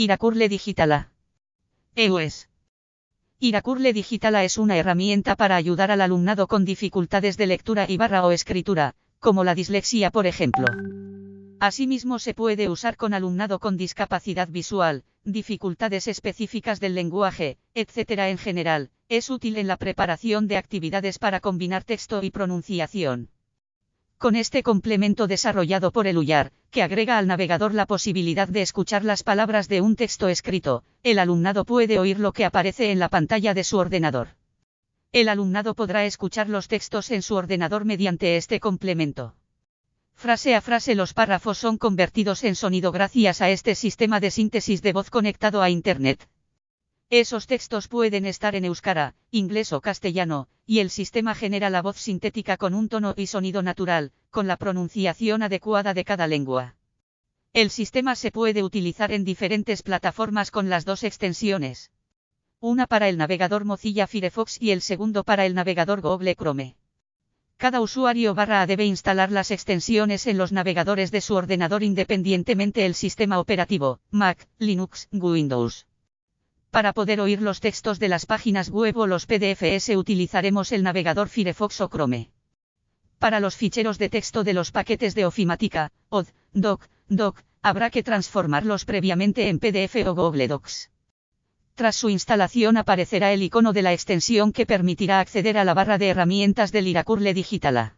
Iracurle Digitala. EUS. Iracurle Digitala es una herramienta para ayudar al alumnado con dificultades de lectura y barra o escritura, como la dislexia por ejemplo. Asimismo se puede usar con alumnado con discapacidad visual, dificultades específicas del lenguaje, etc. En general, es útil en la preparación de actividades para combinar texto y pronunciación. Con este complemento desarrollado por el UYAR, que agrega al navegador la posibilidad de escuchar las palabras de un texto escrito, el alumnado puede oír lo que aparece en la pantalla de su ordenador. El alumnado podrá escuchar los textos en su ordenador mediante este complemento. Frase a frase los párrafos son convertidos en sonido gracias a este sistema de síntesis de voz conectado a Internet. Esos textos pueden estar en euskara, inglés o castellano, y el sistema genera la voz sintética con un tono y sonido natural, con la pronunciación adecuada de cada lengua. El sistema se puede utilizar en diferentes plataformas con las dos extensiones. Una para el navegador Mozilla Firefox y el segundo para el navegador Google Chrome. Cada usuario barra debe instalar las extensiones en los navegadores de su ordenador independientemente el sistema operativo, Mac, Linux, Windows. Para poder oír los textos de las páginas web o los PDFs utilizaremos el navegador Firefox o Chrome. Para los ficheros de texto de los paquetes de Ofimática, OD, Doc, Doc, habrá que transformarlos previamente en PDF o Google Docs. Tras su instalación aparecerá el icono de la extensión que permitirá acceder a la barra de herramientas del Iracurle Digitala.